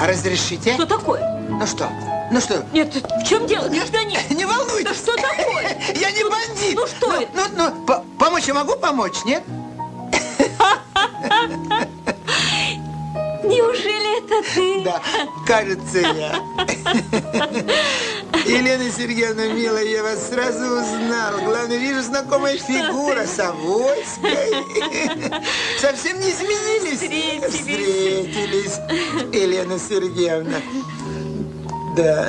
А разрешите? Что такое? Ну что? Ну что? Нет, в чем дело, гражданин? Не волнуйтесь. Да что такое? Я не бандит. Ну что ну, это? Ну, ну, по помочь я могу помочь, нет? Неужели это ты? Да, кажется, я. Елена Сергеевна, милая, я вас сразу узнал. Главное, вижу знакомая фигура Савойской. Совсем не изменились. Встретились. Встретились, Елена Сергеевна. Да.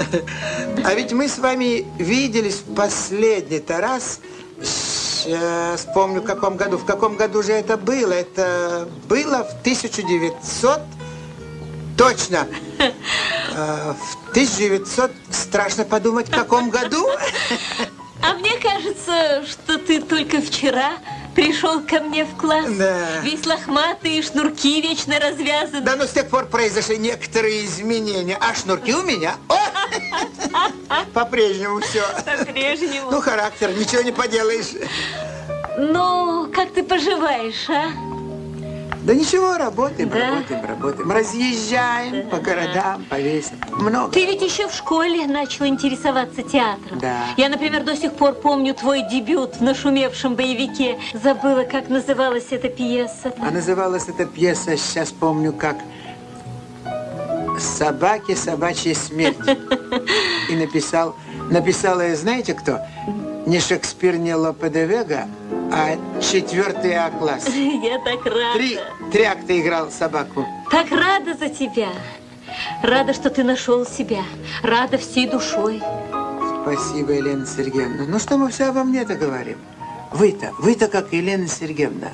А ведь мы с вами виделись в последний-то раз. Сейчас помню, в каком году. В каком году же это было? Это было в 1900... Точно. Э, В 1900... Страшно подумать, в каком году? А мне кажется, что ты только вчера пришел ко мне в класс. Да. Весь лохматый, и шнурки вечно развязаны. Да, но с тех пор произошли некоторые изменения. А шнурки у меня. По-прежнему все. По-прежнему. Ну, характер, ничего не поделаешь. Ну, как ты поживаешь, а? Да ничего, работаем, Да. работаем, работаем. Разъезжаем по городам, по весям. Много. Ты ведь еще в школе начал интересоваться театром. Да. Я, например, до сих пор помню твой дебют в нашумевшем боевике. Забыла, как называлась эта пьеса. А называлась эта пьеса, сейчас помню, как «Собаки, собачья смерть». И написал, написала знаете кто? Не Шекспир, не Лопе де Вега, а четвертый А-класс. Я так рада. Три, три акта играл собаку. Так рада за тебя. Рада, что ты нашел себя. Рада всей душой. Спасибо, Елена Сергеевна. Ну что мы все обо мне-то говорим? Вы-то, вы-то как Елена Сергеевна.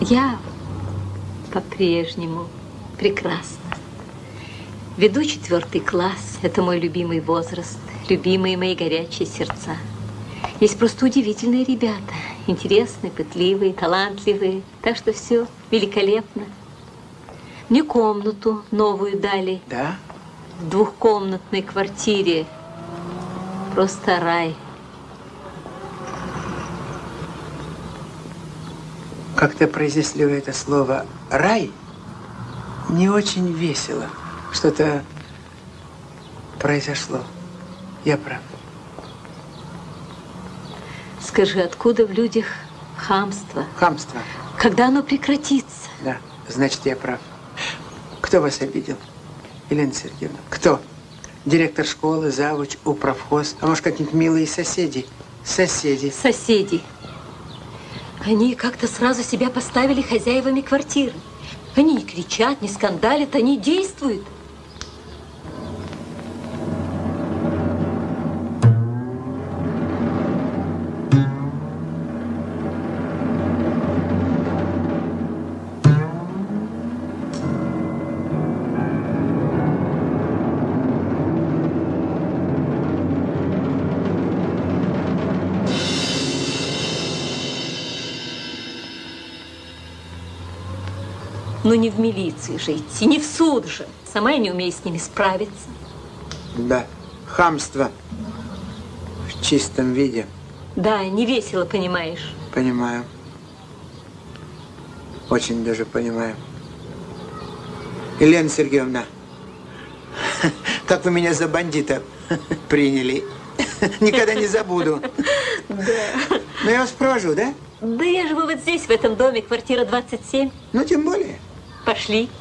Я по-прежнему прекрасна. Веду четвертый класс. Это мой любимый возраст. Любимые мои горячие сердца. Есть просто удивительные ребята. Интересные, пытливые, талантливые. Так что все великолепно. Мне комнату новую дали. Да? В двухкомнатной квартире. Просто рай. Как-то произнесли вы это слово «рай» не очень весело. Что-то произошло. Я прав. Скажи, откуда в людях хамство? Хамство. Когда оно прекратится? Да, значит, я прав. Кто вас обидел? Елена Сергеевна, кто? Директор школы, завуч, управхоз, а может, какие-нибудь милые соседи? Соседи. Соседи. Они как-то сразу себя поставили хозяевами квартиры. Они не кричат, не скандалят, они действуют. Не в милиции же идти, не в суд же. Сама я не умею с ними справиться. Да, хамство в чистом виде. Да, не весело, понимаешь. Понимаю. Очень даже понимаю. Елена Сергеевна, как вы меня за бандита приняли. Никогда не забуду. Да. Ну, я вас провожу, да? Да я живу вот здесь, в этом доме, квартира 27. Ну, тем более. Пошли.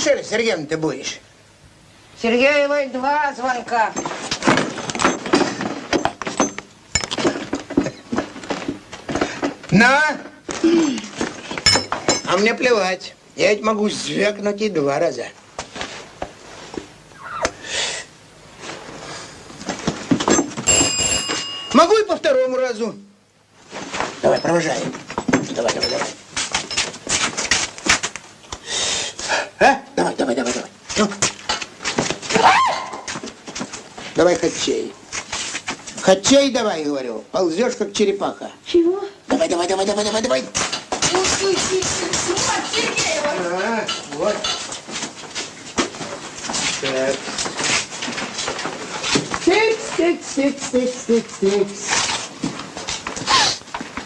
Мишель Сергеем ну ты будешь? Сергеевой два звонка. На! А мне плевать. Я ведь могу звякнуть и два раза. Могу и по второму разу. Давай, провожаем. Давай, давай, давай. Давай, давай, давай, давай. Ну. Давай хачей. Хачей давай, говорю. Ползешь, как черепаха. Чего? Давай, давай, давай, давай, давай, давай. А, вот. Так. Тикс, тикс, тикс, тикс, тикс, тикс.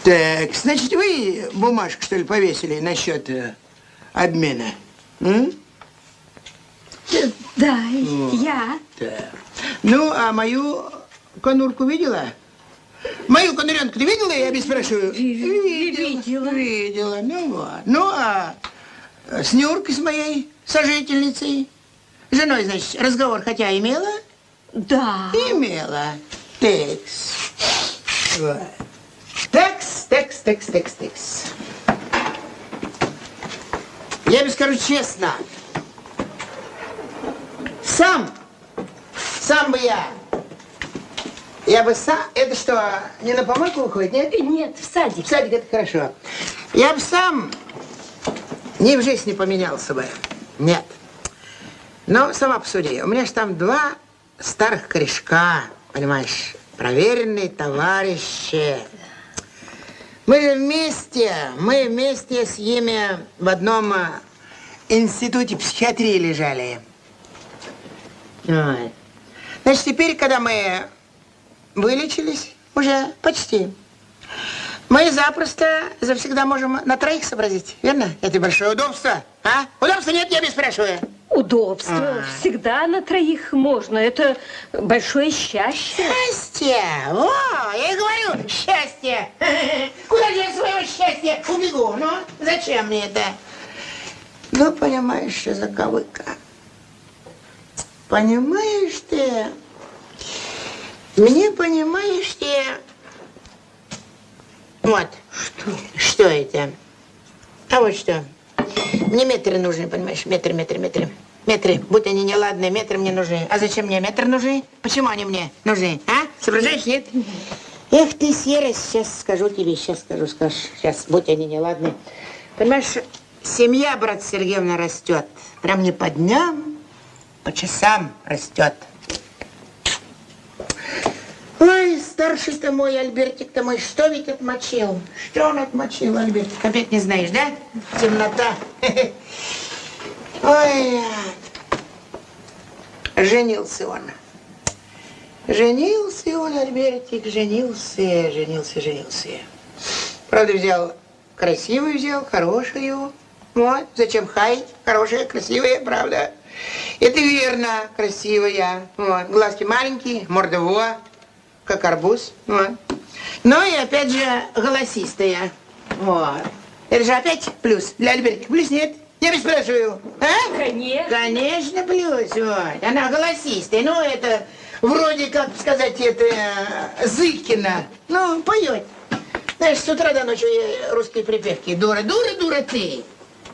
Так, значит, вы бумажку, что ли, повесили насчет э, обмена? М? Да, я. Так. Ну, а мою конурку видела? Мою конуренку ты видела, я без спрашиваю? видела. Видела, ну вот. Ну, а с Нюркой, с моей сожительницей, женой, значит, разговор хотя имела? Да. Имела. Текс. Вот. Текс, текс, текс, текс, текс. Я тебе скажу честно. Сам, сам бы я, я бы сам, это что, не на помойку уходит, нет? Нет, в садик. В садик это хорошо. Я бы сам ни в жизнь не поменялся бы. Нет. Но сама посуди, у меня же там два старых корешка, понимаешь, проверенные товарищи. Мы же вместе, мы вместе с ними в одном а, институте психиатрии лежали. Ой. Значит, теперь, когда мы вылечились, уже почти, мы запросто завсегда можем на троих сообразить, верно? Это большое удобство, а? Удобства нет, я без спрашиваю. Удобство. А. Всегда на троих можно. Это большое счастье. Счастье! О, я и говорю, счастье! Куда же я своего счастья убегу? Ну, зачем мне это? Ну, понимаешь, что заковыка. Понимаешь ты? Мне, понимаешь ты? Вот. Что? Что это? А вот что. Мне метры нужны, понимаешь? Метры, метры, метры. Метры, будь они неладные, метры мне нужны. А зачем мне метры нужны? Почему они мне нужны? А? Соображаешь, нет? Эх ты, серость, сейчас скажу тебе, сейчас скажу, скажешь. Сейчас, будь они неладные. Понимаешь, семья, брат Сергеевна, растет. Прям не по дням, по часам растет. Ой, старший-то мой, Альбертик-то мой, что ведь отмочил? Что он отмочил, Альбертик? Опять не знаешь, да? Темнота. Ой, женился он. Женился он, Альбертик, женился, женился, женился. Правда, взял красивую, взял, хорошую. Вот, зачем хаять? Хорошая, красивая, правда. Это верно, красивая. Вот, глазки маленькие, морда во, как арбуз. Вот. Ну и опять же голосистая. Вот. Это же опять плюс. Для Альбертика плюс нет. Я ведь спрашиваю. А? Конечно. Конечно, плюс. Вот. Она голосистая. Ну, это вроде, как сказать, это э, Зыкина. Ну, поет. Знаешь, с утра до ночи русские припевки. Дура, дура, дура ты.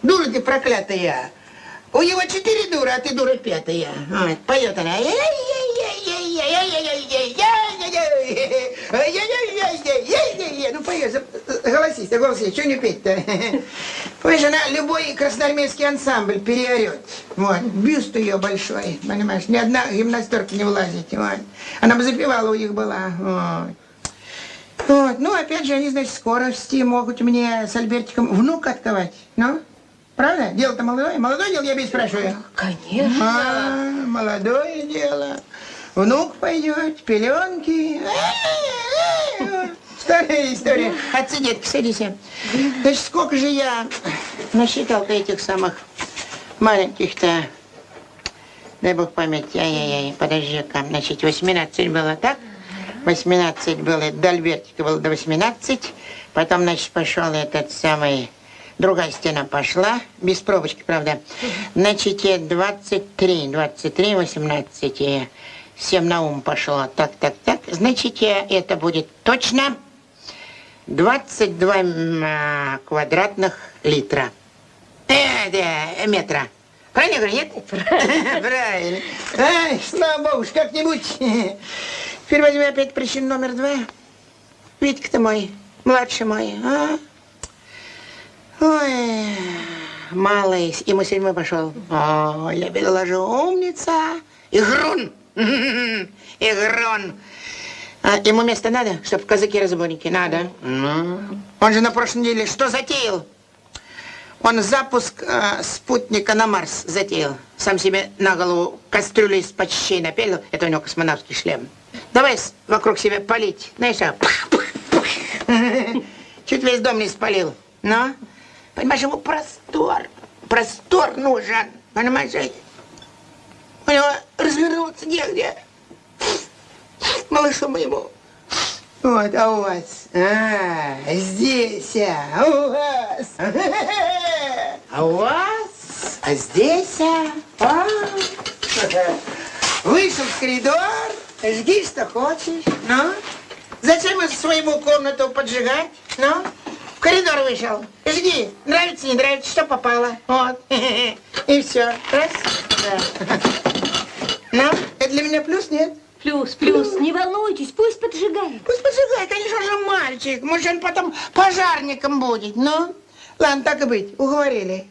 Дура ты проклятая. У него четыре дура, а ты дура пятая. Вот, поет она. Ну, поет, голосись, голосись, что не петь-то? Понимаешь, она любой красноармейский ансамбль переорет. Вот, бюст ее большой, понимаешь, ни одна гимнастерка не влазит. Вот. Она бы запевала у них была. Вот. Вот. Ну, опять же, они, значит, скорости могут мне с Альбертиком внук отковать. Ну, правда? Дело-то молодое. Молодое дело, я без спрашиваю. Конечно. А, молодое дело. Внук пойдет, пеленки. Старая история. Отцы, детки, садись. Значит, сколько же я насчитал-то этих самых маленьких-то, дай бог память, ай-яй-яй, подожди-ка, значит, 18 было, так? 18 было, до Альбертика было до 18, потом, значит, пошел этот самый, другая стена пошла, без пробочки, правда. Значит, 23, 23, 18, 7 на ум пошло, так, так, так. Значит, это будет точно 22 м, квадратных литра. Э, да, метра. Правильно говорю, нет? Правильно. Ай, слава богу, как-нибудь. Теперь возьми опять причину номер два. Витька ты мой, младший мой, а? Ой, малый, мы седьмой пошел. О, я переложу, умница. Игрун. Игрун. А ему место надо, чтобы казаки-разбойники? Надо. Ну. Он же на прошлой неделе что затеял? Он запуск э, спутника на Марс затеял. Сам себе на голову кастрюлю из-под щей напялил. Это у него космонавтский шлем. Давай вокруг себя палить. Знаешь, а? Чуть весь дом не спалил. Но, понимаешь, ему простор. Простор нужен. Понимаешь? У него развернуться негде. Малышу моему. Вот, а у вас? А, здесь, а, у вас. А у вас? А здесь, а? а? Вышел в коридор, жги, что хочешь, ну? Зачем своему комнату поджигать, ну? Коридор вышел, жги, нравится, не нравится, что попало, вот. И все, раз, да. Ну, это для меня плюс, нет? Плюс, плюс, не волнуйтесь, пусть поджигает. Пусть поджигает, конечно же, мальчик. Может, он потом пожарником будет, ну? Ладно, так и быть, уговорили.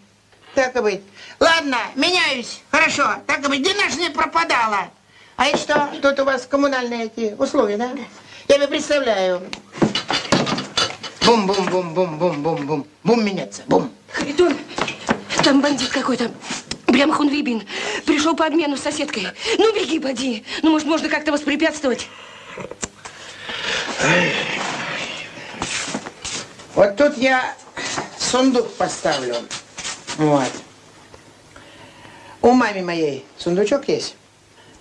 Так и быть. Ладно, меняюсь. Хорошо, так и быть. Где наш не пропадала? А это что? Тут у вас коммунальные эти условия, да? Я тебе представляю. Бум-бум-бум-бум-бум-бум-бум. Бум меняться, бум. Харитон, там бандит какой-то. Прям хунвибин. Пришел по обмену с соседкой. Ну, беги, поди. Ну, может, можно как-то воспрепятствовать. Вот тут я сундук поставлю. Вот. У маме моей сундучок есть.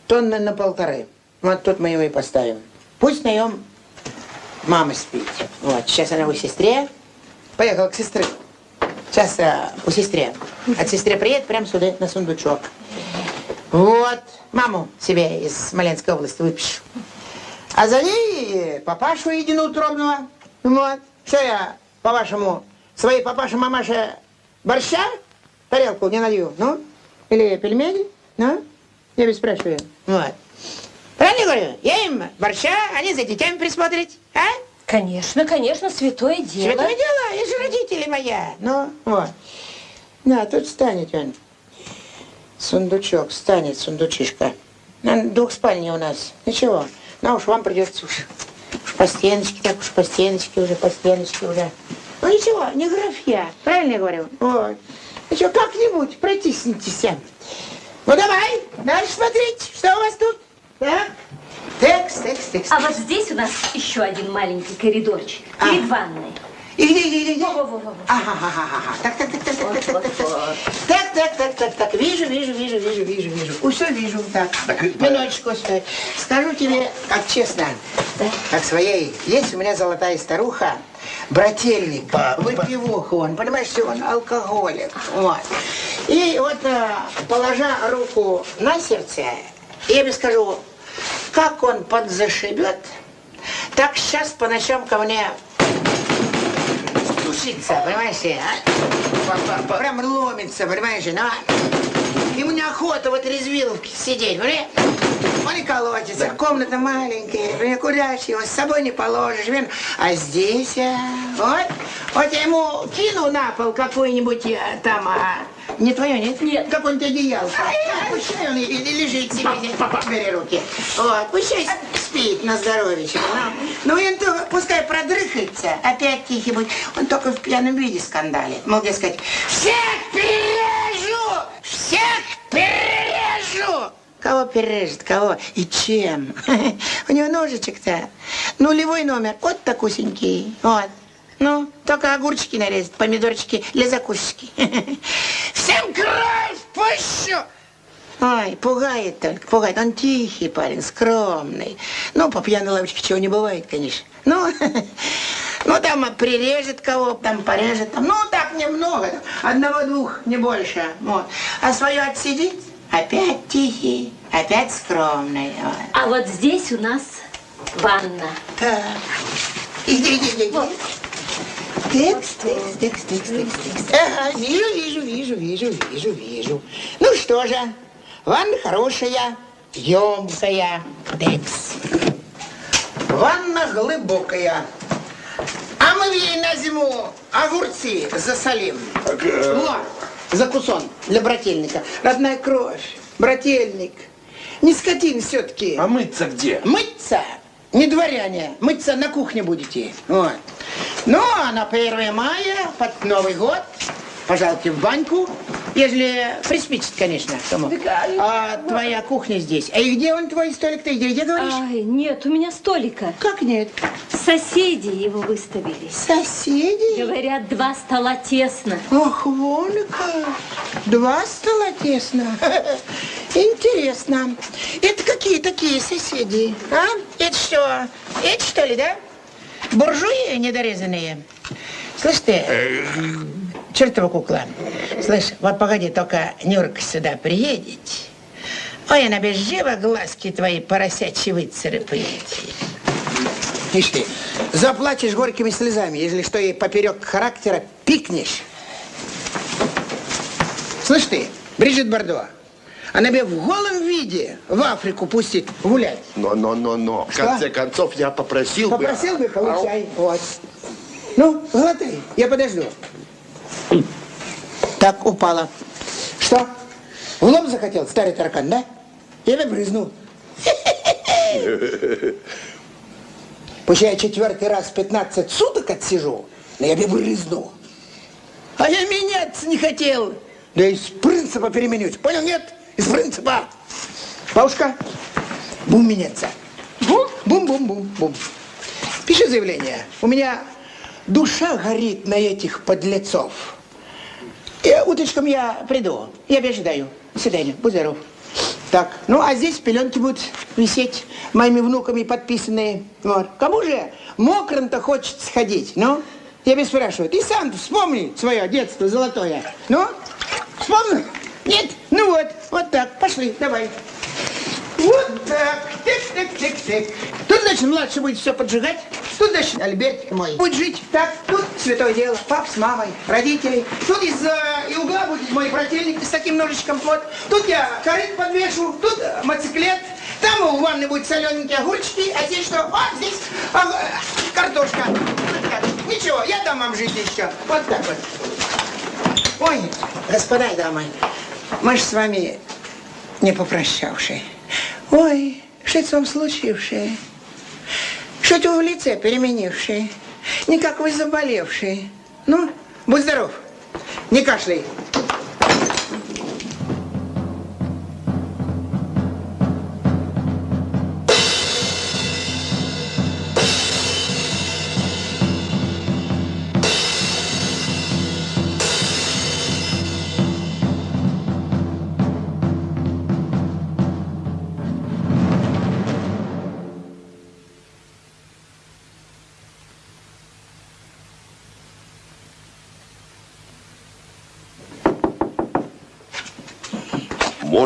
Тонны на полторы. Вот тут мы его и поставим. Пусть на нем мама спит. Вот. Сейчас она у сестре. Поехала к сестре. Сейчас а, у сестре. От сестре приедет прямо сюда, на сундучок. Вот. Маму себе из Смоленской области выпишу. А за ней папашу единоутробного. Вот. Что я, по-вашему, своей папаше-мамаше борща тарелку не налью? Ну? Или пельмени? Ну? Я ведь спрашиваю. Вот. Правильно говорю? Я им борща, они за детьми присмотрят. А? Конечно, конечно, святое дело. Святое дело, и же родители моя. Ну, вот. На, тут станет он. Сундучок, станет сундучишка. На двухспальня у нас. Ничего. На уж вам придется уж. Уж по стеночке, так уж по стеночке уже, по стеночке уже. Ну ничего, не графья. Правильно я говорю? Вот. Ничего, как-нибудь протиснитесь. Ну давай, дальше смотреть, что у вас тут. Так. Текс, текс, текс. А вот здесь у нас еще один маленький коридорчик А. перед ванной. И где, где, где, где? Во-во-во-во. Ага, ага, ага. Так, так, так, так, так, так, так, так, Вот, так, так, так, так, так. Вижу, вижу, вижу, вижу, вижу, вижу. Все вижу. Так, минуточку, стой. Скажу тебе, как честно, как своей, есть у меня золотая старуха, брательник, выпивуха он, понимаешь, он алкоголик. Вот. И вот, э, положа руку на сердце, я тебе скажу, как он подзашибет, так сейчас по ночам ко мне душится, понимаешь, а? Прям ломится, понимаешь, ли, ну, а? Ему неохота в этой резвиловке сидеть, понимаешь? Он и колотится, комната маленькая, куда его с собой не положишь, блин. А здесь, а, вот, вот я ему кину на пол какую-нибудь а, там, а, не твое, нет? Нет. Какое-нибудь одеялко. Пущай он лежит себе, бери руки. Вот, пущай спит на здоровье. Ну, и он то, пускай продрыхается, опять тихий будет. Он только в пьяном виде скандалит. Мол, дескать, всех перережу! Всех перережу! Кого перережет, кого и чем? У него ножичек-то нулевой номер, вот такусенький, вот. Ну, только огурчики нарезать, помидорчики для закусочки. Всем кровь пущу! Ой, пугает только, пугает. Он тихий парень, скромный. Ну, по пьяной лавочке чего не бывает, конечно. Ну, ну там прирежет кого, там порежет. Там, ну, так немного, одного-двух, не больше. Вот. А свое отсидит, опять тихий, опять скромный. Вот. А вот здесь у нас ванна. Так. Иди, иди, иди. Текст, текст, текст, текст, текст, текст. Ага, вижу, вижу, вижу, вижу, вижу, вижу. Ну что же, ванна хорошая, емкая. Текст. Ванна глубокая. А мы ей на зиму огурцы засолим. э, О, закусон для брательника. Родная кровь, брательник. Не скотин все-таки. А мыться где? Мыться? Не дворяне. Мыться на кухне будете. Вот. Ну, а на 1 мая, под Новый год, пожалуйте в баньку, если приспичит, конечно. Кому. А твоя кухня здесь. А и где он, твой столик-то? Где, где говоришь? Ай, нет, у меня столика. Как нет? Соседи его выставили. Соседи? Говорят, два стола тесно. Ох, вон как. Два стола тесно. Интересно. Это какие такие соседи? А? Это что? Это что ли, да? Буржуи недорезанные? Слышь ты, чертова кукла. Слышь, вот погоди, только Нюрка сюда приедет. Ой, она без живо глазки твои поросячьи выцарапает. Ишь ты, заплачешь горькими слезами, если что ей поперек характера пикнешь. Слышь ты, Бриджит Бардо, она тебя в голом виде в Африку пустит гулять. Но, но, но, но. В Что? конце концов, я попросил, Попросил бы, бы... получай. Вот. Ну, глотай, я подожду. Так, упала. Что? В лоб захотел, старый таракан, да? Я бы брызнул. Пусть я четвертый раз 15 суток отсижу, но я бы брызнул. А я меняться не хотел. Да из принципа переменюсь. Понял, нет? Из принципа. Бабушка, бум меняться. Бум? Бум-бум-бум-бум. Пиши заявление. У меня душа горит на этих подлецов. И утречком я приду. Я ожидаю. До свидания. Будь здоров. Так, ну а здесь пеленки будут висеть моими внуками подписанные. Вот. Кому же мокрым-то хочется сходить, ну? Я тебя спрашиваю, ты сам вспомни свое детство золотое. Ну, вспомнил? Нет? Ну вот, вот так, пошли, давай. Вот так, тик-тик-тик-тик. Тут, значит, младший будет все поджигать. Тут, значит, Альбертик мой будет жить. Так, тут святое дело. Пап с мамой, родители. Тут из э, угла будет мой брательник с таким ножичком вот. Тут я корыт подвешу, тут э, мотоциклет. Там у ванны будут солененькие огурчики, а здесь что? А, здесь а, э, картошка. Вот так. Ничего, я дам вам жить еще. Вот так вот. Ой, господа и дамы, мы же с вами не попрощавшие. Ой, что это вам случившее? Что вы в лице переменившие? Не как вы заболевшие. Ну, будь здоров, не кашляй.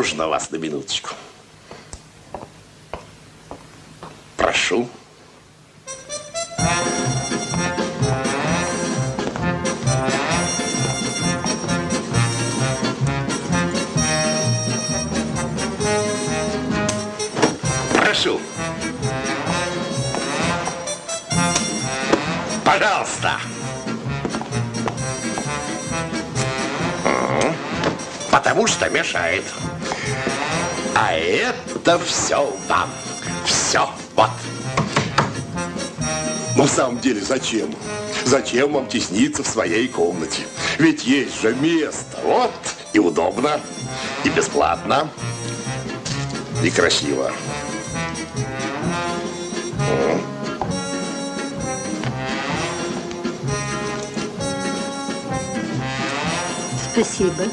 Можно вас на минуточку? Прошу. Прошу. Пожалуйста. Потому что мешает. А это все вам. Все. Вот. Но в самом деле зачем? Зачем вам тесниться в своей комнате? Ведь есть же место. Вот. И удобно. И бесплатно. И красиво. Спасибо.